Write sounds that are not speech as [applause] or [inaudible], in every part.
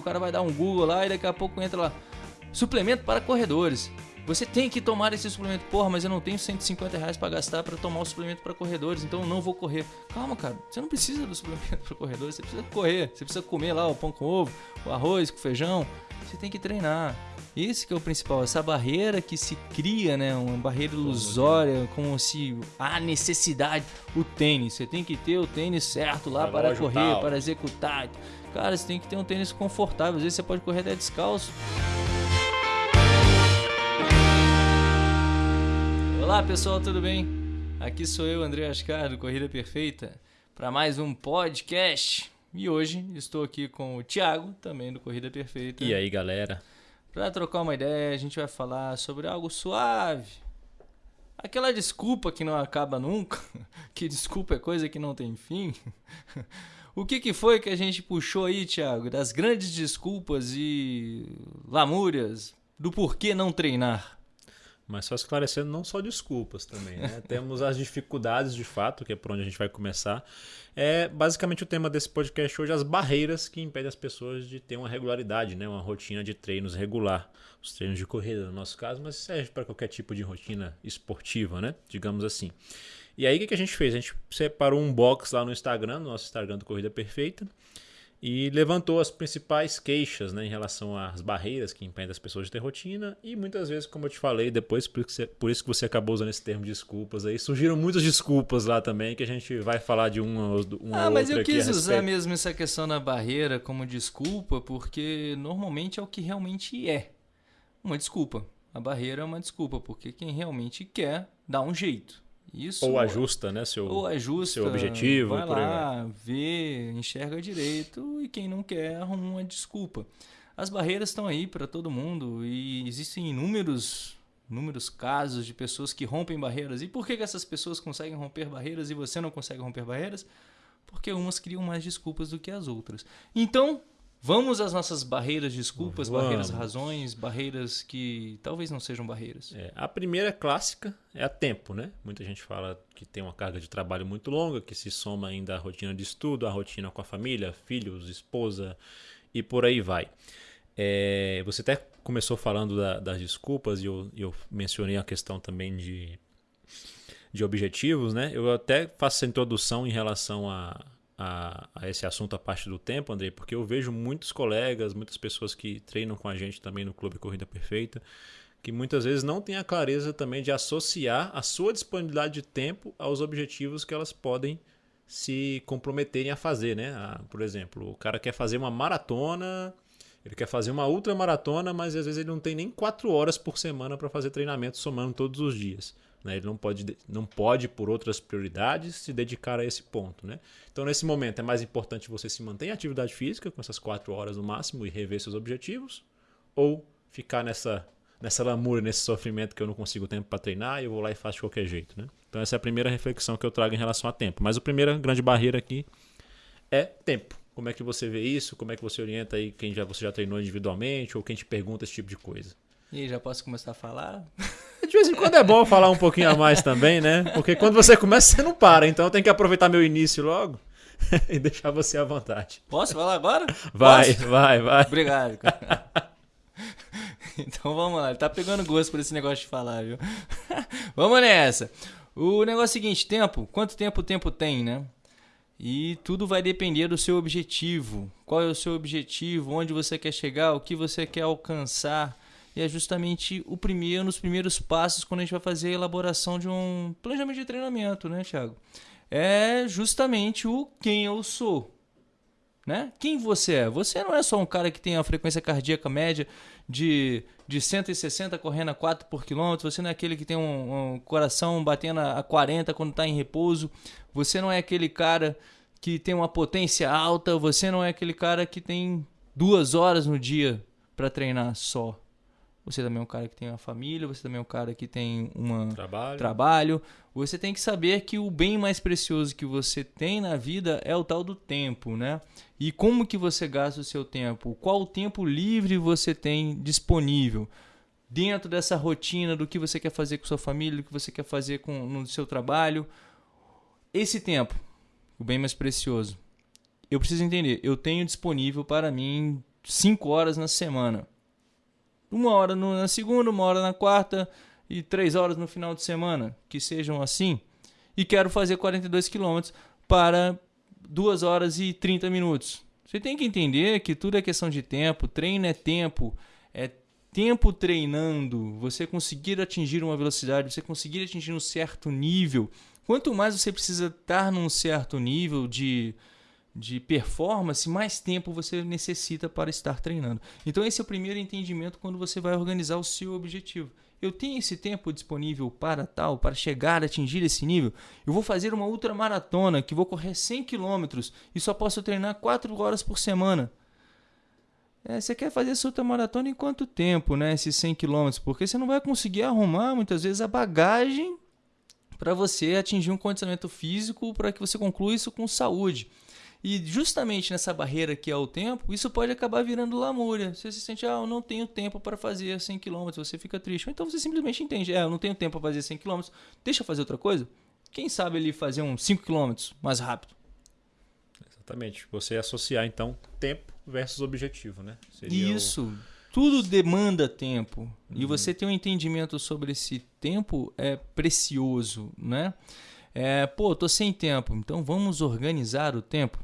o cara vai dar um Google lá e daqui a pouco entra lá. Suplemento para corredores. Você tem que tomar esse suplemento. Porra, mas eu não tenho 150 reais pra gastar pra tomar o suplemento para corredores, então eu não vou correr. Calma, cara. Você não precisa do suplemento [laughs] para corredores. Você precisa correr. Você precisa comer lá o pão com ovo, o arroz com feijão. Você tem que treinar. Esse que é o principal, essa barreira que se cria, né? Uma barreira ilusória, como se há necessidade. O tênis, você tem que ter o tênis certo lá para correr, tal. para executar. Cara, você tem que ter um tênis confortável. Às vezes você pode correr até descalço. Olá pessoal, tudo bem? Aqui sou eu, André Ascar, do Corrida Perfeita, para mais um podcast. E hoje estou aqui com o Thiago, também do Corrida Perfeita. E aí, galera? Para trocar uma ideia, a gente vai falar sobre algo suave. Aquela desculpa que não acaba nunca, [laughs] que desculpa é coisa que não tem fim. [laughs] O que, que foi que a gente puxou aí, Thiago, das grandes desculpas e lamúrias do porquê não treinar? Mas só esclarecendo, não só desculpas também, né? [laughs] Temos as dificuldades de fato, que é por onde a gente vai começar. É basicamente o tema desse podcast hoje, as barreiras que impedem as pessoas de ter uma regularidade, né? Uma rotina de treinos regular. Os treinos de corrida, no nosso caso, mas serve para qualquer tipo de rotina esportiva, né? Digamos assim. E aí o que a gente fez? A gente separou um box lá no Instagram, no nosso Instagram do Corrida Perfeita e levantou as principais queixas né, em relação às barreiras que impedem as pessoas de ter rotina e muitas vezes, como eu te falei, depois por, você, por isso que você acabou usando esse termo de desculpas aí, surgiram muitas desculpas lá também que a gente vai falar de uma, uma Ah, mas eu quis usar mesmo essa questão da barreira como desculpa porque normalmente é o que realmente é uma desculpa. A barreira é uma desculpa porque quem realmente quer dá um jeito. Isso, ou ajusta, né, seu, ou ajusta, seu objetivo. Vai lá, vê, enxerga direito e quem não quer arruma uma desculpa. As barreiras estão aí para todo mundo e existem inúmeros, inúmeros casos de pessoas que rompem barreiras. E por que, que essas pessoas conseguem romper barreiras e você não consegue romper barreiras? Porque umas criam mais desculpas do que as outras. Então, Vamos às nossas barreiras, desculpas, Vamos. barreiras, razões, barreiras que talvez não sejam barreiras. É, a primeira clássica é a tempo, né? Muita gente fala que tem uma carga de trabalho muito longa, que se soma ainda a rotina de estudo, a rotina com a família, filhos, esposa e por aí vai. É, você até começou falando da, das desculpas e eu, eu mencionei a questão também de, de objetivos, né? Eu até faço essa introdução em relação a a, a, esse assunto a parte do tempo, Andrei, porque eu vejo muitos colegas, muitas pessoas que treinam com a gente também no Clube Corrida Perfeita, que muitas vezes não têm a clareza também de associar a sua disponibilidade de tempo aos objetivos que elas podem se comprometerem a fazer, né? Ah, por exemplo, o cara quer fazer uma maratona, ele quer fazer uma ultramaratona, mas às vezes ele não tem nem quatro horas por semana para fazer treinamento somando todos os dias. Né? Ele não pode, não pode, por outras prioridades, se dedicar a esse ponto. Né? Então, nesse momento, é mais importante você se manter em atividade física, com essas quatro horas no máximo, e rever seus objetivos, ou ficar nessa, nessa lamúria, nesse sofrimento que eu não consigo tempo para treinar e eu vou lá e faço de qualquer jeito. Né? Então, essa é a primeira reflexão que eu trago em relação a tempo. Mas a primeira grande barreira aqui é tempo. Como é que você vê isso? Como é que você orienta aí quem já, você já treinou individualmente ou quem te pergunta esse tipo de coisa? E já posso começar a falar? [laughs] De vez em quando é bom falar um pouquinho a mais também, né? Porque quando você começa, você não para. Então eu tenho que aproveitar meu início logo [laughs] e deixar você à vontade. Posso falar agora? Vai, Posso? vai, vai. Obrigado. Cara. [laughs] Então vamos lá. Ele tá pegando gosto por esse negócio de falar, viu? vamos nessa. O negócio é o seguinte: tempo. Quanto tempo o tempo tem, né? E tudo vai depender do seu objetivo. Qual é o seu objetivo? Onde você quer chegar? O que você quer alcançar? E é justamente o primeiro, nos primeiros passos quando a gente vai fazer a elaboração de um planejamento de treinamento, né, Thiago? É justamente o quem eu sou. Né? Quem você é? Você não é só um cara que tem a frequência cardíaca média de, de 160 correndo a 4 por quilômetro, você não é aquele que tem um, um coração batendo a 40 quando está em repouso, você não é aquele cara que tem uma potência alta, você não é aquele cara que tem duas horas no dia para treinar só. Você também é um cara que tem uma família, você também é um cara que tem um trabalho. trabalho. Você tem que saber que o bem mais precioso que você tem na vida é o tal do tempo, né? E como que você gasta o seu tempo? Qual tempo livre você tem disponível? Dentro dessa rotina do que você quer fazer com sua família, do que você quer fazer com, no seu trabalho. Esse tempo, o bem mais precioso. Eu preciso entender, eu tenho disponível para mim 5 horas na semana. Uma hora na segunda, uma hora na quarta e três horas no final de semana, que sejam assim. E quero fazer 42 quilômetros para 2 horas e 30 minutos. Você tem que entender que tudo é questão de tempo, treino é tempo, é tempo treinando, você conseguir atingir uma velocidade, você conseguir atingir um certo nível. Quanto mais você precisa estar num certo nível de de performance, mais tempo você necessita para estar treinando. Então esse é o primeiro entendimento quando você vai organizar o seu objetivo. Eu tenho esse tempo disponível para tal, para chegar atingir esse nível. Eu vou fazer uma ultramaratona que vou correr 100 km e só posso treinar 4 horas por semana. É, você quer fazer essa ultramaratona em quanto tempo, né? Esses 100 km? Porque você não vai conseguir arrumar muitas vezes a bagagem para você atingir um condicionamento físico para que você conclua isso com saúde. E justamente nessa barreira que é o tempo, isso pode acabar virando lamúria. Você se sente, ah, eu não tenho tempo para fazer 100 km, você fica triste. Ou então você simplesmente entende, é, eu não tenho tempo para fazer 100 km, deixa eu fazer outra coisa. Quem sabe ele fazer uns 5 km mais rápido? Exatamente. Você associar então tempo versus objetivo, né? Seria isso. O... Tudo demanda tempo. Uhum. E você ter um entendimento sobre esse tempo é precioso, né? É, pô, tô sem tempo, então vamos organizar o tempo.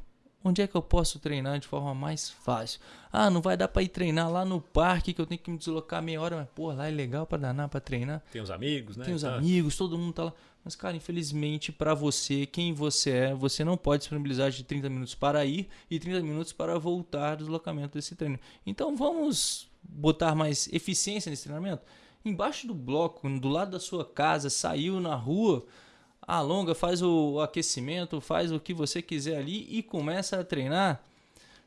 Onde é que eu posso treinar de forma mais fácil? Ah, não vai dar para ir treinar lá no parque que eu tenho que me deslocar meia hora, mas pô, lá é legal para danar para treinar. Tem os amigos, né? Tem os tá. amigos, todo mundo tá lá. Mas cara, infelizmente para você, quem você é, você não pode disponibilizar de 30 minutos para ir e 30 minutos para voltar do deslocamento desse treino. Então vamos botar mais eficiência nesse treinamento. Embaixo do bloco, do lado da sua casa, saiu na rua, alonga, faz o aquecimento, faz o que você quiser ali e começa a treinar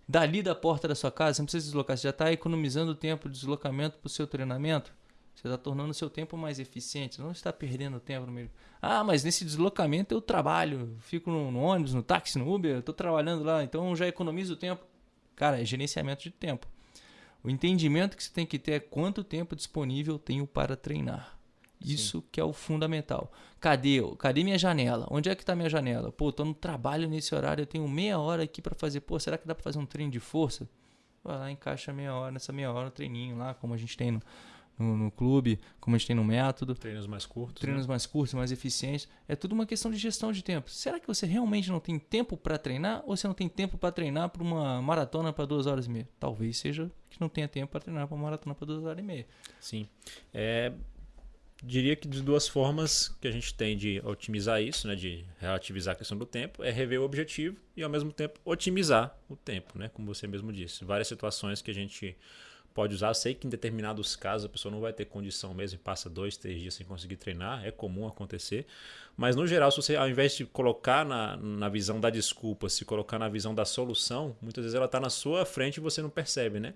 dali da porta da sua casa. Você não precisa deslocar, você já está economizando tempo de deslocamento para o seu treinamento. Você está tornando o seu tempo mais eficiente, não está perdendo tempo no meio. Ah, mas nesse deslocamento eu trabalho, fico no, no ônibus, no táxi, no Uber, estou trabalhando lá, então já economizo tempo. Cara, é gerenciamento de tempo. O entendimento que você tem que ter é quanto tempo disponível tenho para treinar. Isso Sim. que é o fundamental. Cadê? Cadê minha janela? Onde é que está minha janela? Pô, tô no trabalho nesse horário, eu tenho meia hora aqui para fazer. Pô, será que dá para fazer um treino de força? Vai lá, encaixa meia hora, nessa meia hora, um treininho lá, como a gente tem no, no, no clube, como a gente tem no método. Treinos mais curtos. Treinos né? mais curtos, mais eficientes. É tudo uma questão de gestão de tempo. Será que você realmente não tem tempo para treinar ou você não tem tempo para treinar para uma maratona para duas horas e meia? Talvez seja que não tenha tempo para treinar para uma maratona para duas horas e meia. Sim. É, diria que de duas formas que a gente tem de otimizar isso, né, de relativizar a questão do tempo, é rever o objetivo e ao mesmo tempo otimizar o tempo, né, como você mesmo disse. Várias situações que a gente pode usar. sei que em determinados casos a pessoa não vai ter condição mesmo e passa dois, três dias sem conseguir treinar, é comum acontecer. Mas no geral, se você ao invés de colocar na, na visão da desculpa, se colocar na visão da solução, muitas vezes ela está na sua frente e você não percebe, né?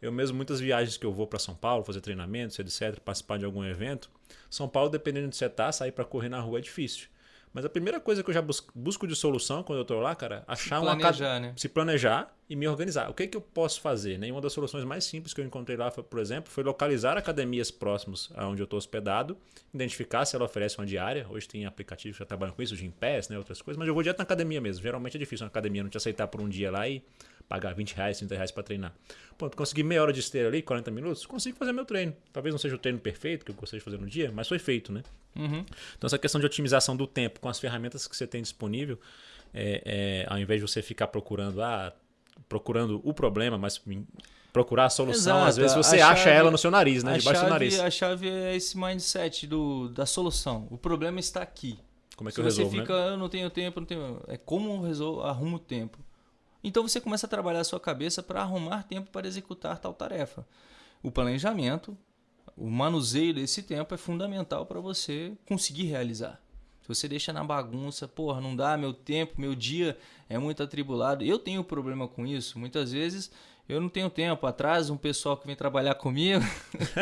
Eu mesmo, muitas viagens que eu vou para São Paulo, fazer treinamentos, etc., participar de algum evento, são Paulo, dependendo de onde você tá, sair para correr na rua é difícil. Mas a primeira coisa que eu já busco de solução quando eu estou lá, cara, achar se planejar, né? se planejar e me organizar. O que, que eu posso fazer? Né? Uma das soluções mais simples que eu encontrei lá, por exemplo, foi localizar academias próximas aonde eu estou hospedado, identificar se ela oferece uma diária. Hoje tem aplicativos que já trabalham com isso, de Pass, né, outras coisas, mas eu vou direto na academia mesmo. Geralmente é difícil uma academia não te aceitar por um dia lá e pagar 20 reais, 30 reais para treinar. Pronto, consegui meia hora de esteira ali, 40 minutos, consigo fazer meu treino. Talvez não seja o treino perfeito que eu gostaria de fazer no dia, mas foi feito, né? Uhum. Então, essa questão de otimização do tempo com as ferramentas que você tem disponível, é, é, ao invés de você ficar procurando, ah, procurando o problema, mas procurar a solução, Exato. às vezes você a acha chave, ela no seu nariz, né? Debaixo chave, do nariz. A chave é esse mindset do, da solução. O problema está aqui. Como é que Se eu resolvo, você fica, né? eu não tenho tempo, não tenho. É como eu resolvo, arrumo o tempo. Então você começa a trabalhar a sua cabeça para arrumar tempo para executar tal tarefa. O planejamento, o manuseio desse tempo é fundamental para você conseguir realizar. Se você deixa na bagunça, porra, não dá meu tempo, meu dia é muito atribulado. Eu tenho problema com isso. Muitas vezes eu não tenho tempo. Atrás, um pessoal que vem trabalhar comigo.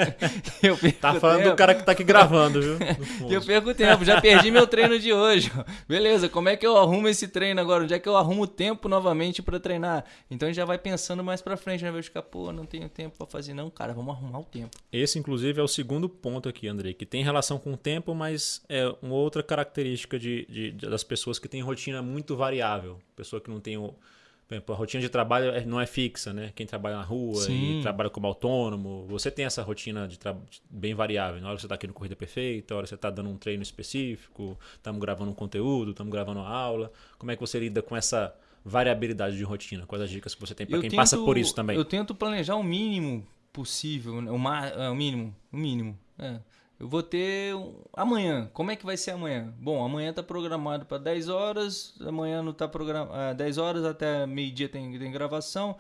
[laughs] eu perco tá falando tempo. do cara que tá aqui gravando, viu? [laughs] eu perco tempo, já perdi meu treino de hoje. [laughs] Beleza, como é que eu arrumo esse treino agora? Onde é que eu arrumo tempo novamente para treinar? Então a gente já vai pensando mais para frente, né? Vai ficar, pô, não tenho tempo para fazer. Não, cara, vamos arrumar o tempo. Esse, inclusive, é o segundo ponto aqui, Andrei, que tem relação com o tempo, mas é uma outra característica de, de, de das pessoas que têm rotina muito variável. Pessoa que não tem o Por exemplo, a rotina de trabalho é- não é fixa, né? Quem trabalha na rua Sim. e trabalha como autônomo, você tem essa rotina de tra- bem variável. Na hora que você está aqui no Corrida Perfeita, na hora que você está dando um treino específico, estamos gravando um conteúdo, estamos gravando uma aula. Como é que você lida com essa variabilidade de rotina? Quais as dicas que você tem para quem tento- passa por isso também? Eu tento planejar o mínimo possível, né? é, o mínimo, o mínimo. É. Eu vou ter amanhã. Como é que vai ser amanhã? Bom, amanhã tá programado para 10 horas, amanhã não tá programado 10 horas até meio-dia tem, tem gravação.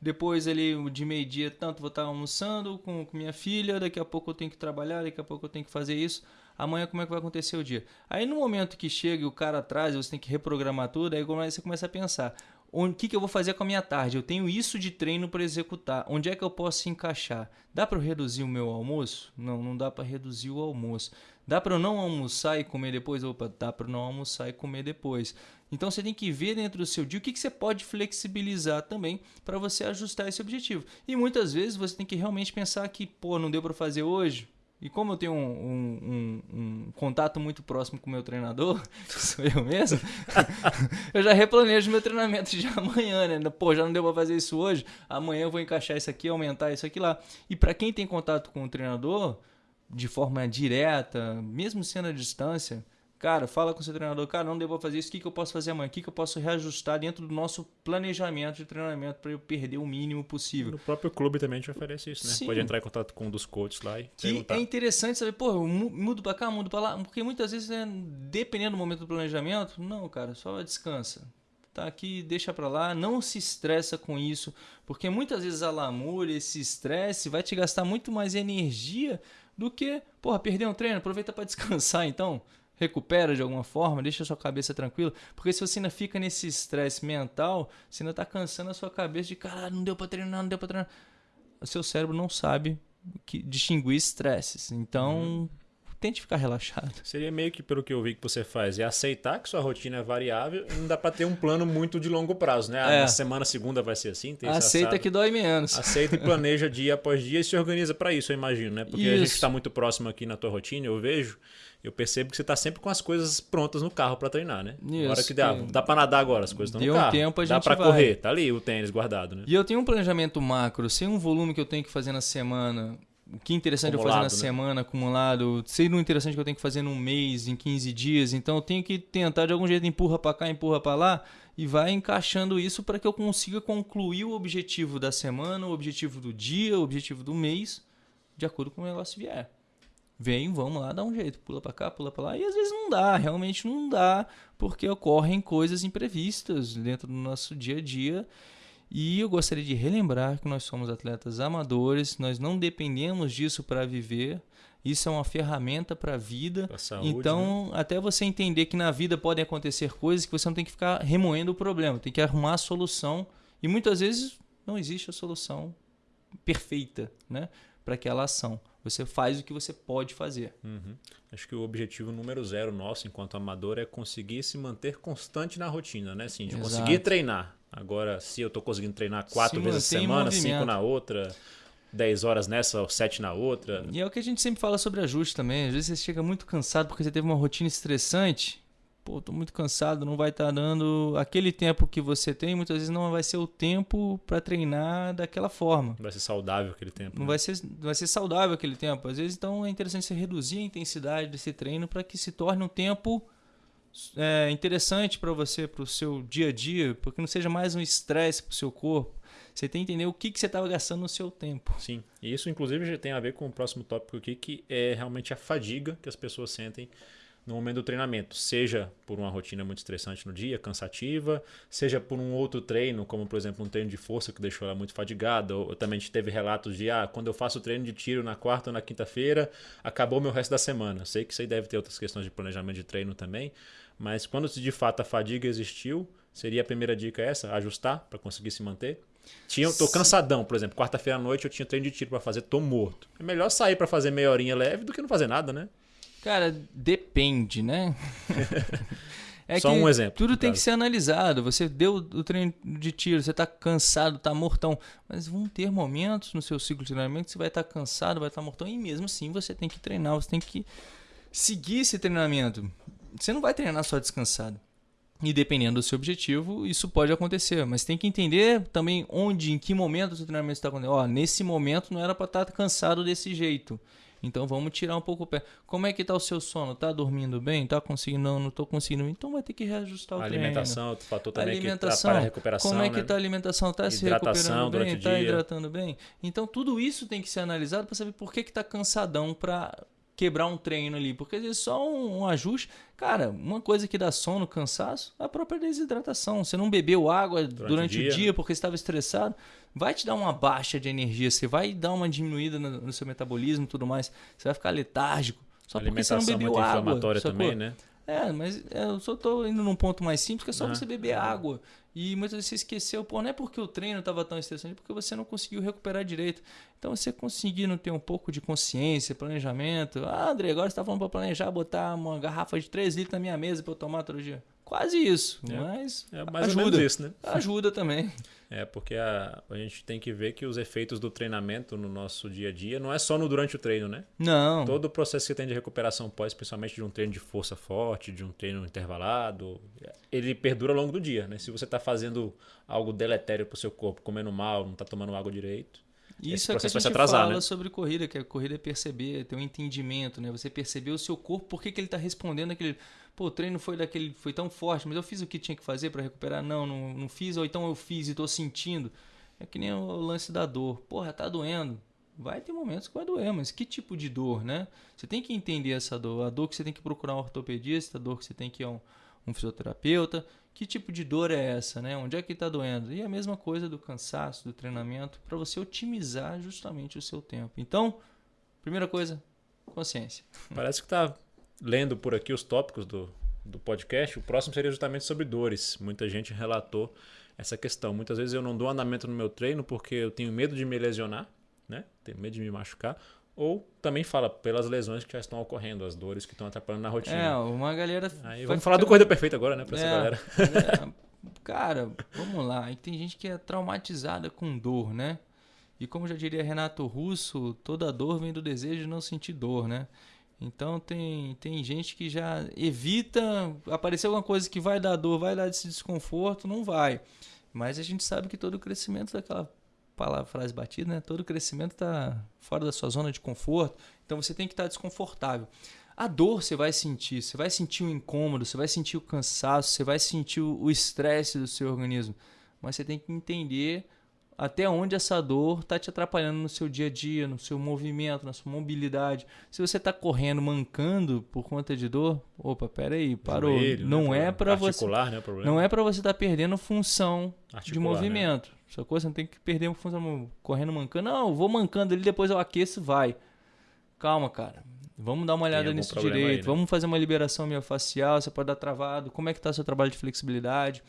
Depois ali de meio-dia tanto vou estar almoçando com, com minha filha, daqui a pouco eu tenho que trabalhar, daqui a pouco eu tenho que fazer isso. Amanhã como é que vai acontecer o dia? Aí no momento que chega e o cara atrás, você tem que reprogramar tudo, aí você começa a pensar, o que, que eu vou fazer com a minha tarde? Eu tenho isso de treino para executar. Onde é que eu posso encaixar? Dá para reduzir o meu almoço? Não, não dá para reduzir o almoço. Dá para eu não almoçar e comer depois? Opa, dá para não almoçar e comer depois. Então você tem que ver dentro do seu dia o que, que você pode flexibilizar também para você ajustar esse objetivo. E muitas vezes você tem que realmente pensar que, pô, não deu para fazer hoje. E como eu tenho um, um- um- um contato muito próximo com o meu treinador, [laughs] que sou eu mesmo, [laughs] eu já replanejo meu treinamento de amanhã, né? Pô, já não deu pra fazer isso hoje, amanhã eu vou encaixar isso aqui, aumentar isso aqui lá. E para quem tem contato com o treinador, de forma direta, mesmo sendo à distância, cara, fala com o seu treinador, cara, não pra fazer isso, o que, que eu posso fazer amanhã? O que, que eu posso reajustar dentro do nosso planejamento de treinamento para eu perder o mínimo possível? No próprio clube também a gente oferece isso, né? Sim. Pode entrar em contato com um dos coaches lá e Que perguntar. é interessante saber, pô, eu mu- mudo pra cá, mudo pra lá, porque muitas vezes, né, dependendo do momento do planejamento, não, cara, só descansa. Tá aqui, deixa pra lá, não se estressa com isso, porque muitas vezes a lamúria, esse estresse vai te gastar muito mais energia do que, porra, perder um treino, aproveita pra descansar então. Recupera de alguma forma, deixa a sua cabeça tranquila, porque se você ainda fica nesse estresse mental, você ainda tá cansando a sua cabeça de, caralho, não deu pra treinar, não deu pra treinar. O seu cérebro não sabe que distinguir estresses. Então, tente ficar relaxado. Seria meio que, pelo que eu vi que você faz, é aceitar que sua rotina é variável e não dá pra ter um plano muito de longo prazo, né? Ah, É. na semana segunda vai ser assim, terça Aceita assado. que dói menos. Aceita e [laughs] planeja dia após dia e se organiza pra isso, eu imagino, né? Porque a gente Isso. tá muito próximo aqui na tua rotina, eu vejo, eu percebo que você tá sempre com as coisas prontas no carro pra treinar, né? Isso, Agora que dá, dá pra nadar agora, as coisas estão no Deu um carro. tempo, a dá gente pra vai. correr, tá ali o tênis guardado, né? E eu tenho um planejamento macro, sei um volume que eu tenho que fazer na semana, o que é interessante eu fazer na Acumulado, né? semana, acumulado, sei no interessante que eu tenho que fazer num mês, em 15 dias, então eu tenho que tentar de algum jeito empurra pra cá, empurra pra lá e vai encaixando isso para que eu consiga concluir o objetivo da semana, o objetivo do dia, o objetivo do mês, de acordo com o negócio vier. Vem, vamos lá, dá um jeito, pula pra cá, pula pra lá. E às vezes não dá, realmente não dá, porque ocorrem coisas imprevistas dentro do nosso dia a dia. E eu gostaria de relembrar que nós somos atletas amadores, nós não dependemos disso para viver. Isso é uma ferramenta para a vida. Saúde, né? então, até você entender que na vida podem acontecer coisas que você não tem que ficar remoendo o problema, tem que arrumar a solução. E muitas vezes não existe a solução perfeita, né, para aquela ação. Você faz o que você pode fazer. Uhum. Acho que o objetivo número zero nosso, enquanto amador, é conseguir se manter constante na rotina, né? Assim, de Exato. conseguir treinar. Agora, se eu tô conseguindo treinar quatro Se vezes a semana, cinco na outra, dez horas nessa, ou sete na outra. E é o que a gente sempre fala sobre ajuste também. Às vezes você chega muito cansado porque você teve uma rotina estressante. Pô, tô muito cansado, não vai estar dando aquele tempo que você tem, muitas vezes não vai ser o tempo para treinar daquela forma. Vai ser saudável aquele tempo. Não né? vai ser, vai ser saudável aquele tempo. Às vezes, então, é interessante você reduzir a intensidade desse treino para que se torne um tempo é, interessante para você, para o seu dia a dia, porque não seja mais um estresse para o seu corpo. Você tem que entender o que, que você estava gastando no seu tempo. Sim. E isso, inclusive, já tem a ver com o próximo tópico aqui, que é realmente a fadiga que as pessoas sentem no momento do treinamento, seja por uma rotina muito estressante no dia, cansativa, seja por um outro treino, como por exemplo um treino de força que deixou ela muito fadigada, ou também a gente teve relatos de ah, quando eu faço treino de tiro na quarta ou na quinta-feira, acabou meu resto da semana. Sei que isso aí deve ter outras questões de planejamento de treino também, mas quando de fato a fadiga existiu, seria a primeira dica essa, ajustar para conseguir se manter. Tinha, tô cansadão, por exemplo, quarta-feira à noite eu tinha treino de tiro para fazer, tô morto. É melhor sair para fazer meia horinha leve do que não fazer nada, né? Cara, depende, né? [laughs] É Só um exemplo, Tudo tem que ser analisado. Você deu o treino de tiro, você está cansado, está mortão. Mas vão ter momentos no seu ciclo de treinamento que você vai estar cansado, vai estar mortão. E mesmo assim você tem que treinar, você tem que seguir esse treinamento. Você não vai treinar só descansado. E dependendo do seu objetivo, isso pode acontecer. Mas tem que entender também onde, em que momento o seu treinamento está acontecendo. Ó, nesse momento não era para estar tá cansado desse jeito. Então vamos tirar um pouco o pé. Como é que tá o seu sono? Tá dormindo bem? Tá conseguindo? Não, não tô conseguindo. Então vai ter que reajustar o a treino. Alimentação, tu fator também alimentação, que a recuperação, Como é que né? tá a alimentação? Tá se recuperando bem? Tá hidratando bem? Então tudo isso tem que ser analisado para saber por que que tá cansadão para quebrar um treino ali, porque às vezes só um, um, ajuste. Cara, uma coisa que dá sono, cansaço, é a própria desidratação. Você não bebeu água durante, durante o dia, o dia porque estava estressado, vai te dar uma baixa de energia, você vai dar uma diminuída no, no seu metabolismo e tudo mais, você vai ficar letárgico. Só porque você não bebeu água. também, né? É, mas eu só tô indo num ponto mais simples, que é só ah, você beber água. E muitas vezes você esqueceu, pô, não é porque o treino estava tão estressante, é porque você não conseguiu recuperar direito. Então você conseguindo ter um pouco de consciência, planejamento. Ah, André, agora você está falando para planejar botar uma garrafa de 3 litros na minha mesa para eu tomar todo dia. Quase isso, é, mas é mais ajuda. ou menos isso, né? Ajuda também. [laughs] É, porque a, a gente tem que ver que os efeitos do treinamento no nosso dia a dia não é só no durante o treino, né? Não. Todo o processo que tem de recuperação pós, principalmente de um treino de força forte, de um treino intervalado, ele perdura ao longo do dia, né? Se você está fazendo algo deletério para o seu corpo, comendo mal, não está tomando água direito, isso é que a gente atrasar, fala né? sobre corrida, que a corrida é perceber, ter um entendimento, né? Você perceber o seu corpo, por que, que ele está respondendo aquele. Pô, o treino foi daquele, foi tão forte, mas eu fiz o que tinha que fazer para recuperar? Não, não, não fiz, ou então eu fiz e estou sentindo. É que nem o lance da dor. Porra, tá doendo. Vai ter momentos que vai doer, mas que tipo de dor, né? Você tem que entender essa dor. A dor que você tem que procurar um ortopedista, a dor que você tem que ir a um, um fisioterapeuta. Que tipo de dor é essa, né? Onde é que está doendo? E a mesma coisa do cansaço, do treinamento, para você otimizar justamente o seu tempo. Então, primeira coisa, consciência. [laughs] Parece que está lendo por aqui os tópicos do, do podcast. O próximo seria justamente sobre dores. Muita gente relatou essa questão. Muitas vezes eu não dou andamento no meu treino porque eu tenho medo de me lesionar, né? Tenho medo de me machucar. Ou também fala pelas lesões que já estão ocorrendo, as dores que estão atrapalhando na rotina. É, uma galera. Aí vamos falar do Corrida Perfeita agora, né? Pra é, essa galera. É, cara, vamos lá. Tem gente que é traumatizada com dor, né? E como já diria Renato Russo, toda dor vem do desejo de não sentir dor, né? Então tem, tem gente que já evita aparecer alguma coisa que vai dar dor, vai dar esse desconforto, não vai. Mas a gente sabe que todo o crescimento daquela palavra, frase batida, né? Todo crescimento está fora da sua zona de conforto, então você tem que estar tá desconfortável. A dor você vai sentir, você vai sentir o incômodo, você vai sentir o cansaço, você vai sentir o estresse do seu organismo, mas você tem que entender até onde essa dor está te atrapalhando no seu dia a dia, no seu movimento, na sua mobilidade. Se você está correndo, mancando por conta de dor, opa, peraí, parou. Joelho, não, né, é para você, né, não é para você estar tá perdendo função Articular, de né? movimento. Né? Sacou? Você não tem que perder função correndo mancando. Não, vou mancando ali, depois eu aqueço, vai. Calma, cara. Vamos dar uma olhada nisso direito. Aí, né? Vamos fazer uma liberação miofascial. Você pode dar travado. Como é que está o seu trabalho de flexibilidade?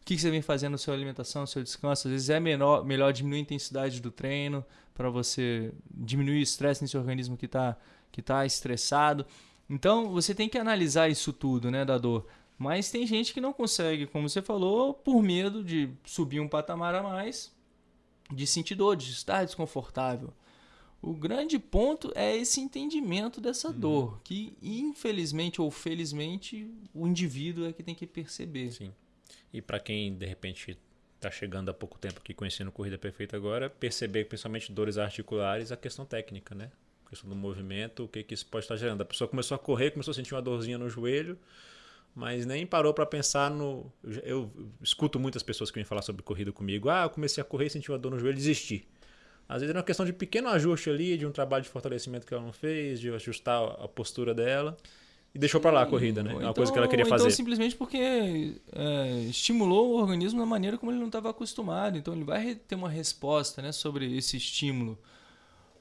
O que você vem fazendo na sua alimentação, no seu descanso? Às vezes é menor, melhor diminuir a intensidade do treino para você diminuir o estresse nesse organismo que está que tá estressado. Então, você tem que analisar isso tudo, né, da dor. Mas tem gente que não consegue, como você falou, por medo de subir um patamar a mais, de sentir dor, de estar desconfortável. O grande ponto é esse entendimento dessa uhum. dor, que infelizmente ou felizmente o indivíduo é que tem que perceber. Sim. E para quem de repente está chegando há pouco tempo aqui conhecendo Corrida Perfeita agora, perceber principalmente dores articulares, a questão técnica, né? A questão do movimento, o que, que isso pode estar gerando. A pessoa começou a correr, começou a sentir uma dorzinha no joelho, mas nem parou para pensar no. Eu escuto muitas pessoas que vêm falar sobre corrida comigo. Ah, eu comecei a correr, senti uma dor no joelho e desisti. Às vezes é uma questão de pequeno ajuste ali, de um trabalho de fortalecimento que ela não fez, de ajustar a postura dela. E deixou para lá a corrida, né? É uma então, coisa que ela queria então, fazer. Então, simplesmente porque é, estimulou o organismo da maneira como ele não estava acostumado. Então, ele vai ter uma resposta né, sobre esse estímulo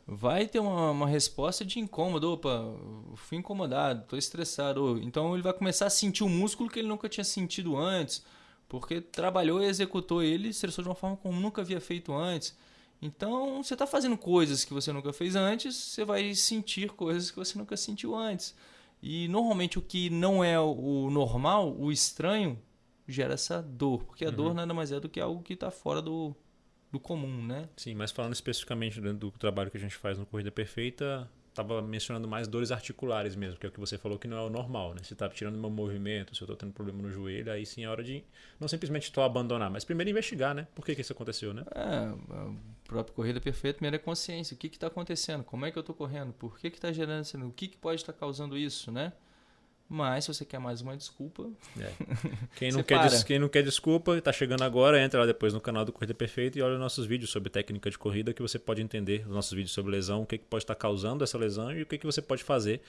vai ter uma, uma resposta de incômodo. Opa, fui incomodado, estou estressado. Então ele vai começar a sentir o músculo que ele nunca tinha sentido antes, porque trabalhou e executou ele, estressou de uma forma como nunca havia feito antes. Então você está fazendo coisas que você nunca fez antes, você vai sentir coisas que você nunca sentiu antes. E normalmente o que não é o normal, o estranho, gera essa dor, porque a uhum. dor nada mais é do que algo que está fora do, do comum, né? Sim, mas falando especificamente do trabalho que a gente faz no Corrida Perfeita, estava mencionando mais dores articulares mesmo, que é o que você falou que não é o normal, né? Se está tirando meu movimento, se eu estou tendo problema no joelho, aí sim é hora de não simplesmente estou abandonar, mas primeiro investigar, né? Por que, que isso aconteceu, né? É, a própria corrida perfeita, primeiro é consciência. O que está acontecendo? Como é que eu estou correndo? Por que está gerando isso? O que, que pode estar tá causando isso, né? Mas se você quer mais uma desculpa. É. Quem, [laughs] não quer des, quem não quer desculpa, está chegando agora, entra lá depois no canal do Corrida Perfeita e olha nossos vídeos sobre técnica de corrida que você pode entender, os nossos vídeos sobre lesão, o que, que pode estar causando essa lesão e o que, que você pode fazer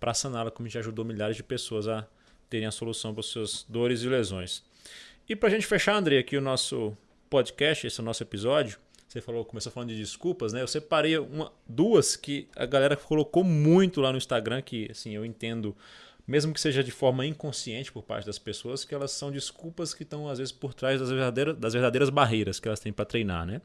para saná-la, como já ajudou milhares de pessoas a terem a solução para as suas dores e lesões. E para a gente fechar, André, aqui o nosso podcast, esse é o nosso episódio, você falou, começou falando de desculpas, né? Eu separei uma, duas que a galera colocou muito lá no Instagram, que assim, eu entendo mesmo que seja de forma inconsciente por parte das pessoas, que elas são desculpas que estão às vezes por trás das verdadeiras, das verdadeiras barreiras que elas têm para treinar, né?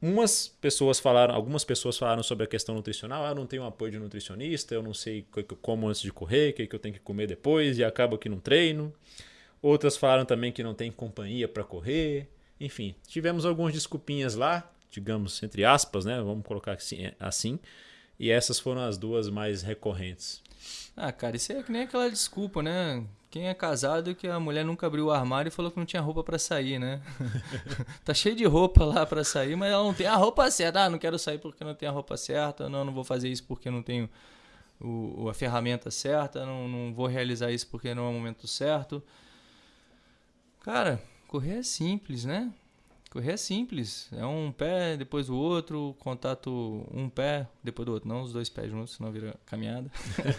Umas pessoas falaram, algumas pessoas falaram sobre a questão nutricional, ah, eu não tenho apoio de nutricionista, eu não sei o que eu como antes de correr, o que eu tenho que comer depois e acaba que não treino. Outras falaram também que não tem companhia para correr. Enfim, tivemos algumas desculpinhas lá, digamos entre aspas, né? Vamos colocar assim, assim. E essas foram as duas mais recorrentes. Ah, cara, isso é que nem aquela desculpa, né? Quem é casado que a mulher nunca abriu o armário e falou que não tinha roupa para sair, né? [laughs] tá cheio de roupa lá para sair, mas ela não tem a roupa certa. Ah, não quero sair porque não tenho a roupa certa. Não, não vou fazer isso porque não tenho o, a ferramenta certa. Não, não vou realizar isso porque não é o momento certo. Cara, correr é simples, né? Correr é simples. É um pé, depois o outro, contato um pé, depois do outro. Não os dois pés juntos, senão vira caminhada.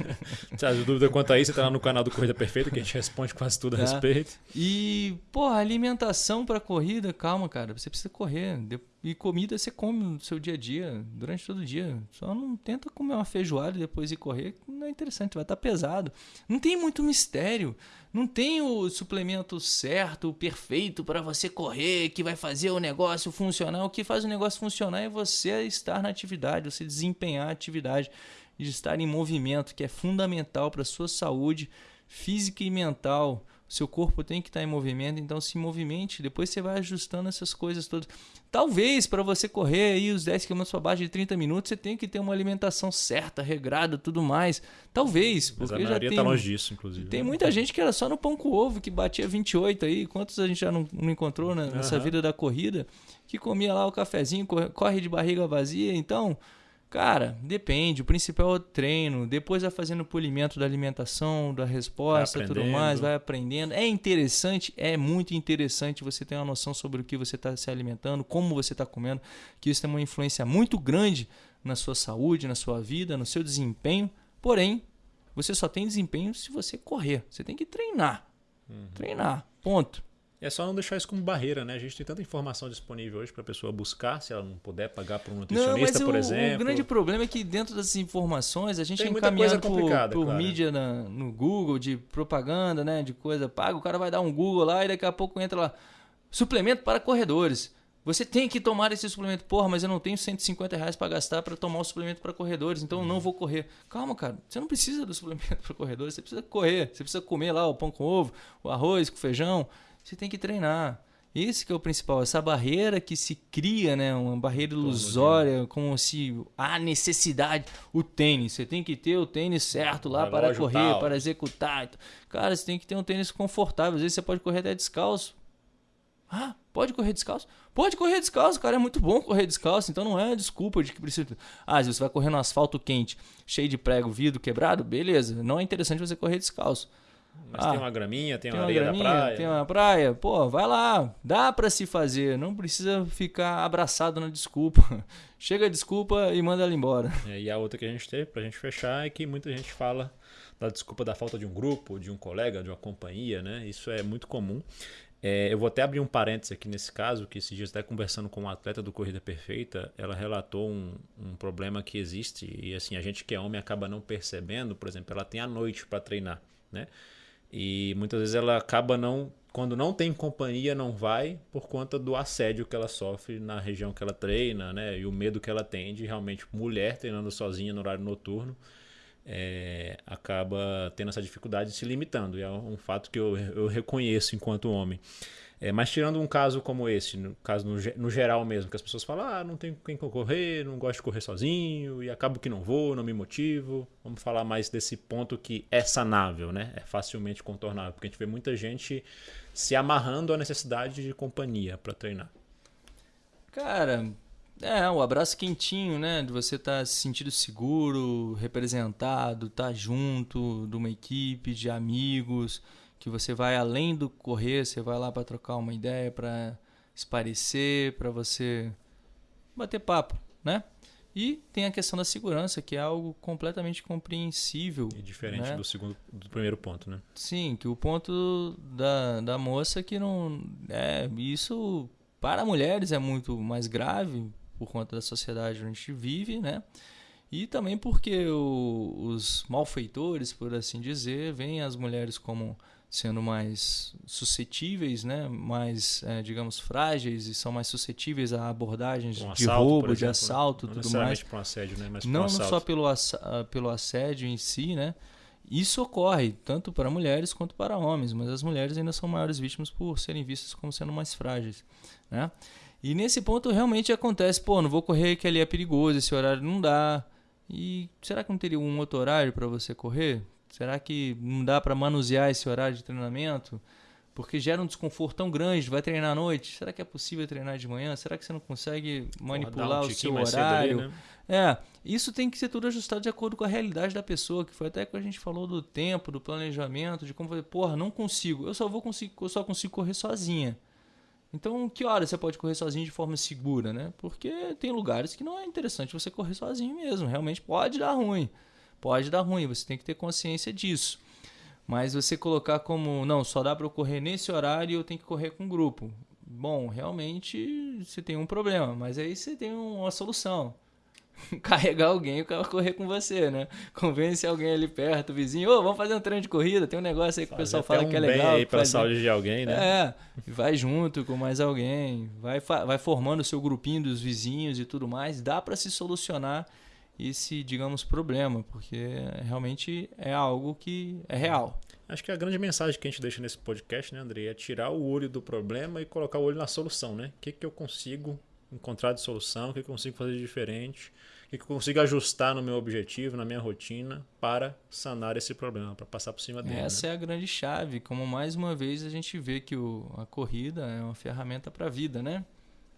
[laughs] A dúvida quanto a isso, você tá lá no canal do Corrida Perfeita, que a gente responde quase tudo a é. respeito. E, porra, alimentação para corrida, calma, cara. Você precisa correr. E comida você come no seu dia a dia, durante todo o dia. Só não tenta comer uma feijoada e depois ir correr, não é interessante, vai estar tá pesado. Não tem muito mistério. Não tem o suplemento certo, perfeito para você correr, que vai fazer o negócio funcionar. O que faz o negócio funcionar é você estar na atividade, você desempenhar a atividade, de estar em movimento, que é fundamental para a sua saúde física e mental seu corpo tem que estar em movimento, então se movimente, depois você vai ajustando essas coisas todas. Talvez para você correr aí os 10 km para baixo de 30 minutos, você tenha que ter uma alimentação certa, regrada, tudo mais. Talvez, porque Mas a já tem tá longe disso, inclusive. Tem né? muita gente que era só no pão com ovo, que batia 28 aí, quantos a gente já não, não encontrou nessa uhum. vida da corrida, que comia lá o cafezinho, corre de barriga vazia, então, Cara, depende. O principal é o treino. Depois vai fazendo o polimento da alimentação, da resposta, tudo mais, vai aprendendo. É interessante, é muito interessante você ter uma noção sobre o que você está se alimentando, como você está comendo, que isso tem uma influência muito grande na sua saúde, na sua vida, no seu desempenho. Porém, você só tem desempenho se você correr. Você tem que treinar. Uhum. Treinar. Ponto. É só não deixar isso como barreira, né? A gente tem tanta informação disponível hoje para a pessoa buscar, se ela não puder pagar para um nutricionista, não, por o, exemplo. O grande problema é que dentro das informações a gente tem é encaminhado por, por claro. mídia na, no Google, de propaganda, né? De coisa paga. O cara vai dar um Google lá e daqui a pouco entra lá. Suplemento para corredores. Você tem que tomar esse suplemento. Porra, mas eu não tenho 150 reais para gastar para tomar o suplemento para corredores, então eu não vou correr. Calma, cara. Você não precisa do [laughs] suplemento para corredores. Você precisa correr. Você precisa comer lá o pão com ovo, o arroz com feijão você tem que treinar. Esse que é o principal, essa barreira que se cria, né, uma barreira ilusória, como se há necessidade, o tênis, você tem que ter o tênis certo lá para correr, tal. para executar. Cara, você tem que ter um tênis confortável, às vezes você pode correr até descalço. Ah, pode correr descalço? Pode correr descalço, cara, é muito bom correr descalço, então não é desculpa de que precisa. Ah, se você vai correr no asfalto quente, cheio de prego, vidro quebrado, beleza, não é interessante você correr descalço. Mas ah, tem uma graminha, tem, tem uma areia graminha, da praia. Tem uma praia. Pô, vai lá. Dá para se fazer. Não precisa ficar abraçado na desculpa. [laughs] Chega a desculpa e manda ela embora. É, e a outra que a gente tem pra gente fechar é que muita gente fala da desculpa da falta de um grupo, de um colega, de uma companhia, né? Isso é muito comum. É, eu vou até abrir um parênteses aqui nesse caso, que esses dias até conversando com uma atleta do Corrida Perfeita, ela relatou um, um problema que existe e assim, a gente que é homem acaba não percebendo, por exemplo, ela tem a noite para treinar, né? E muitas vezes ela acaba não. Quando não tem companhia, não vai por conta do assédio que ela sofre na região que ela treina, né? E o medo que ela tem de realmente mulher treinando sozinha no horário noturno. É, acaba tendo essa dificuldade se limitando. E é um fato que eu, eu reconheço enquanto homem. É, mas tirando um caso como esse, no caso no, no, geral mesmo, que as pessoas falam, ah, não tenho quem correr, não gosto de correr sozinho, e acabo que não vou, não me motivo. Vamos falar mais desse ponto que é sanável, né? É facilmente contornável, porque a gente vê muita gente se amarrando à necessidade de companhia para treinar. Cara, é, o abraço quentinho, né? De você estar tá se sentindo seguro, representado, estar tá junto de uma equipe de amigos que você vai além do correr, você vai lá para trocar uma ideia, para esparecer, para você bater papo, né? E tem a questão da segurança, que é algo completamente compreensível. E diferente né? do segundo, do primeiro ponto, né? Sim, que o ponto da, da moça que não é isso para mulheres é muito mais grave por conta da sociedade onde a gente vive, né? E também porque o, os malfeitores, por assim dizer, veem as mulheres como sendo mais suscetíveis, né? mais, é, digamos, frágeis e são mais suscetíveis a abordagens um de roubo, exemplo, de né? assalto, né? tudo mais. Um assédio, né? Mas não, não só pelo, ah, pelo assédio em si, né? Isso ocorre tanto para mulheres quanto para homens, mas as mulheres ainda são maiores vítimas por serem vistas como sendo mais frágeis, né? E nesse ponto realmente acontece, pô, não vou correr que ali é perigoso, esse horário não dá. E será que não teria um outro horário para você correr? Será que não dá para manusear esse horário de treinamento? Porque gera um desconforto tão grande, vai treinar à noite. Será que é possível treinar de manhã? Será que você não consegue manipular um o seu horário? Ali, né? É, isso tem que ser tudo ajustado de acordo com a realidade da pessoa, que foi até que a gente falou do tempo, do planejamento, de como fazer, porra, não consigo. Eu só vou conseguir, eu só consigo correr sozinha. Então, que hora você pode correr sozinho de forma segura, né? Porque tem lugares que não é interessante você correr sozinho mesmo, realmente pode dar ruim. Pode dar ruim, você tem que ter consciência disso. Mas você colocar como, não, só dá para eu correr nesse horário e eu tenho que correr com grupo. Bom, realmente você tem um problema, mas aí você tem uma solução. [laughs] Carregar alguém para correr com você, né? Convence alguém ali perto, vizinho, ô, oh, vamos fazer um treino de corrida, tem um negócio aí que o pessoal fala um que é legal. aí para saúde de alguém, né? É, vai junto com mais alguém, vai, vai formando o seu grupinho dos vizinhos e tudo mais, dá para se solucionar esse, digamos, problema, porque realmente é algo que é real. Acho que a grande mensagem que a gente deixa nesse podcast, né, André, é tirar o olho do problema e colocar o olho na solução, né? O que, que eu consigo encontrar de solução, o que, eu consigo fazer de diferente, o que, eu consigo ajustar no meu objetivo, na minha rotina, para sanar esse problema, para passar por cima dele. Essa né? é a grande chave, como mais uma vez a gente vê que o, a corrida é uma ferramenta para a vida, né?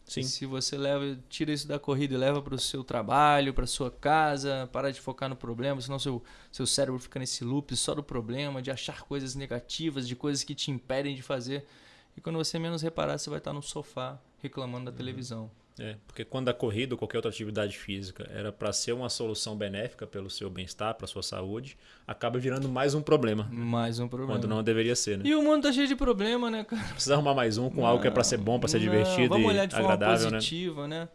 Sim. se você leva, tira isso da corrida e leva para o seu trabalho, para sua casa, para de focar no problema, senão seu, seu cérebro fica nesse loop só do problema, de achar coisas negativas, de coisas que te impedem de fazer. E quando você menos reparar, você vai estar no sofá reclamando da uhum. televisão. É, porque quando a corrida ou qualquer outra atividade física era para ser uma solução benéfica pelo seu bem-estar, para sua saúde, acaba virando mais um problema. Mais um problema. Quando não deveria ser, né? E o mundo tá cheio de problema, né, cara? Precisa arrumar mais um com não, algo que é para ser bom, para ser divertido vamos olhar de forma agradável, né? positiva, né? né?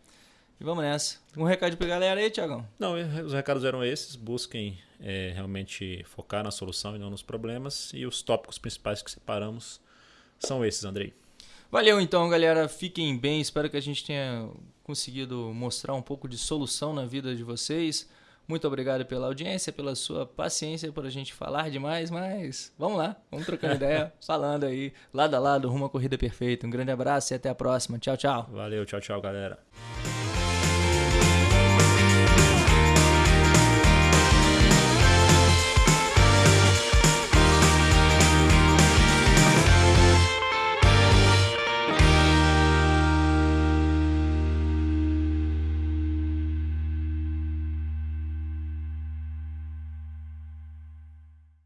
E vamos nessa. Um recado pra galera aí, Tiagão? Não, os recados eram esses. Busquem é, realmente focar na solução e não nos problemas. E os tópicos principais que separamos são esses, Andrei. Valeu então, galera. Fiquem bem. Espero que a gente tenha conseguido mostrar um pouco de solução na vida de vocês. Muito obrigado pela audiência, pela sua paciência por a gente falar demais, mas vamos lá, vamos trocando ideia, [laughs] falando aí, lado a lado, rumo à corrida perfeita. Um grande abraço e até a próxima. Tchau, tchau. Valeu, tchau, tchau, galera.